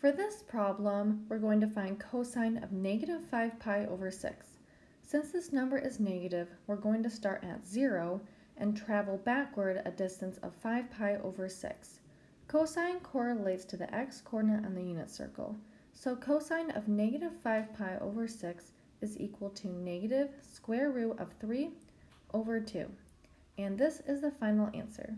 For this problem, we're going to find cosine of negative 5 pi over 6. Since this number is negative, we're going to start at 0 and travel backward a distance of 5 pi over 6. Cosine correlates to the x-coordinate on the unit circle, so cosine of negative 5 pi over 6 is equal to negative square root of 3 over 2. And this is the final answer.